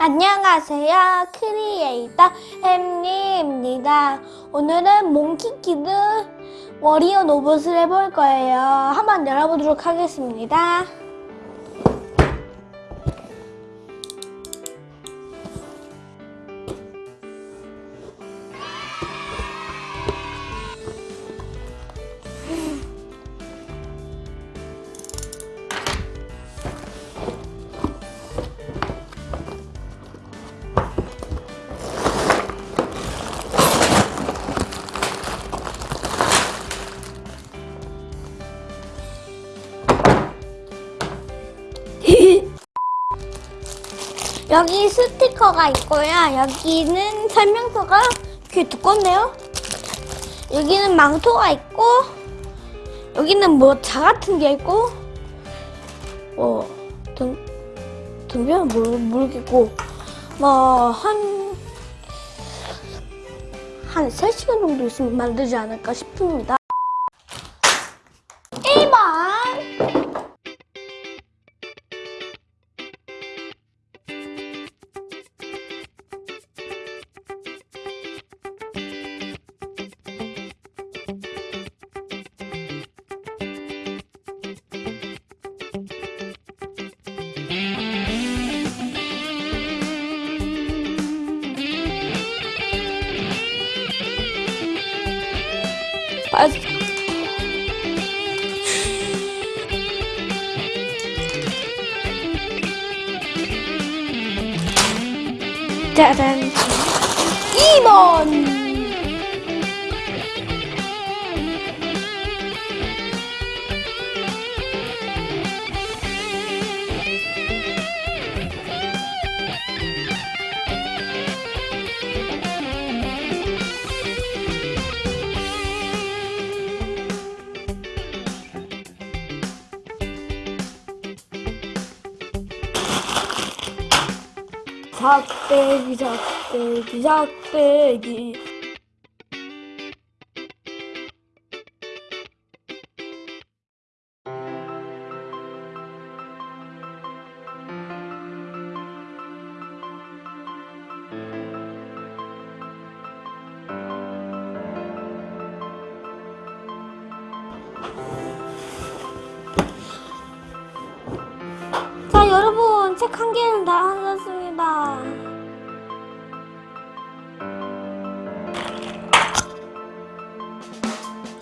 안녕하세요. 크리에이터 햄리입니다. 오늘은 몽키키드 워리어 로봇을 해볼 거예요. 한번 열어보도록 하겠습니다. 여기 스티커가 있고요. 여기는 설명서가 꽤 두껍네요. 여기는 망토가 있고 여기는 뭐 자 같은 게 있고 뭐 등, 등변은 모르, 모르겠고 뭐한한 3시간 정도 있으면 만들지 않을까 싶습니다. 아, 짜잔 2 작대기 작대기 작대기. 자 여러분 책 한 개는 다 하셨습니다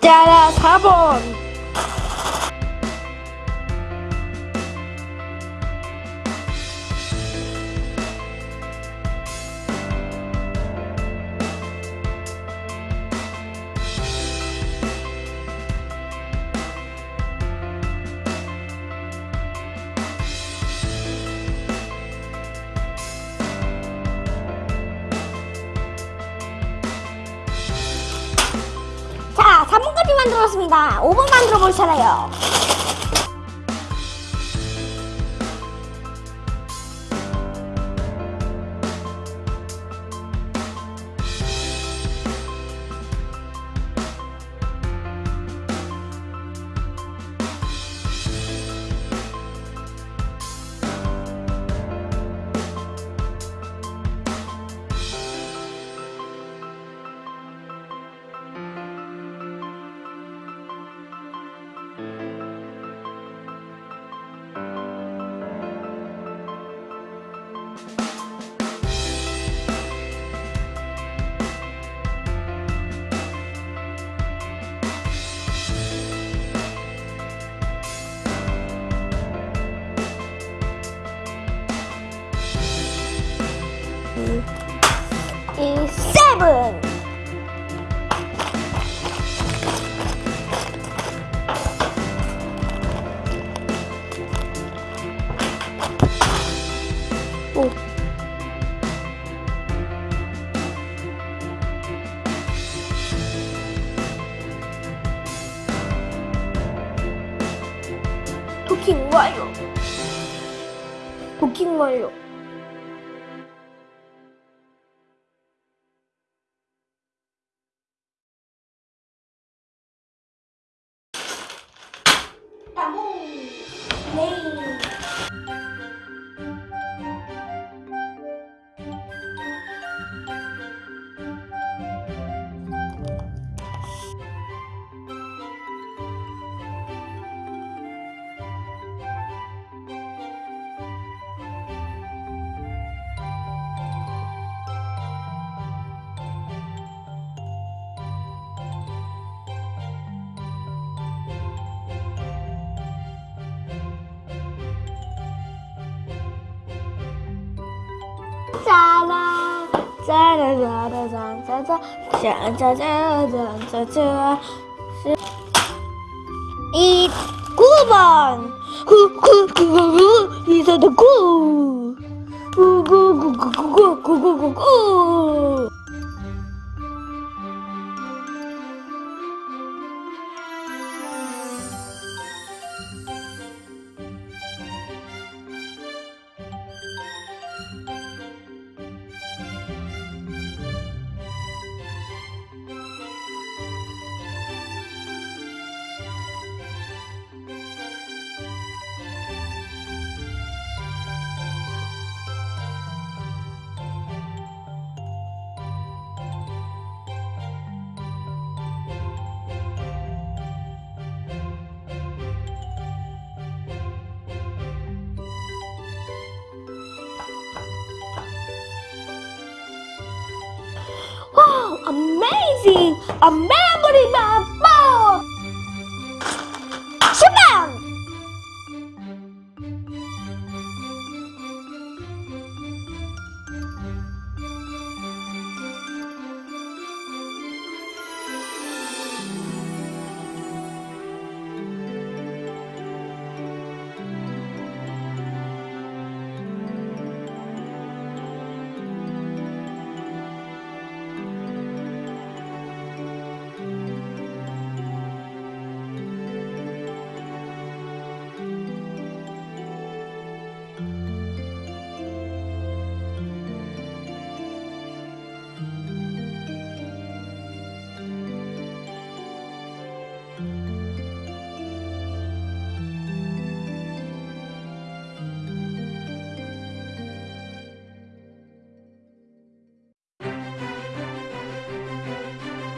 짜라 4번 만들었습니다. 5번 만들어 볼 차례요 이 세븐 오. 도킹 완료 도킹 완료 play. 짜자 짜자자자자자 이 9번 구구구구구 이사도 구 구구구구구구구구구 amazing! A memory map!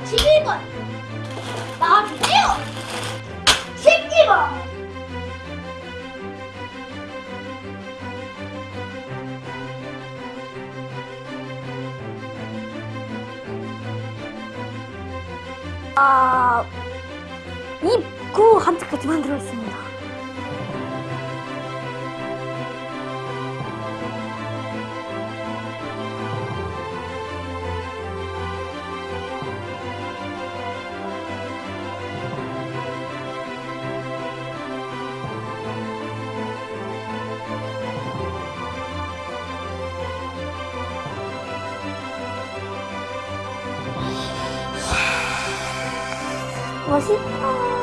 11번 나와주세요 12번 2구 아... 한쪽까지 만들었습니다. 싶어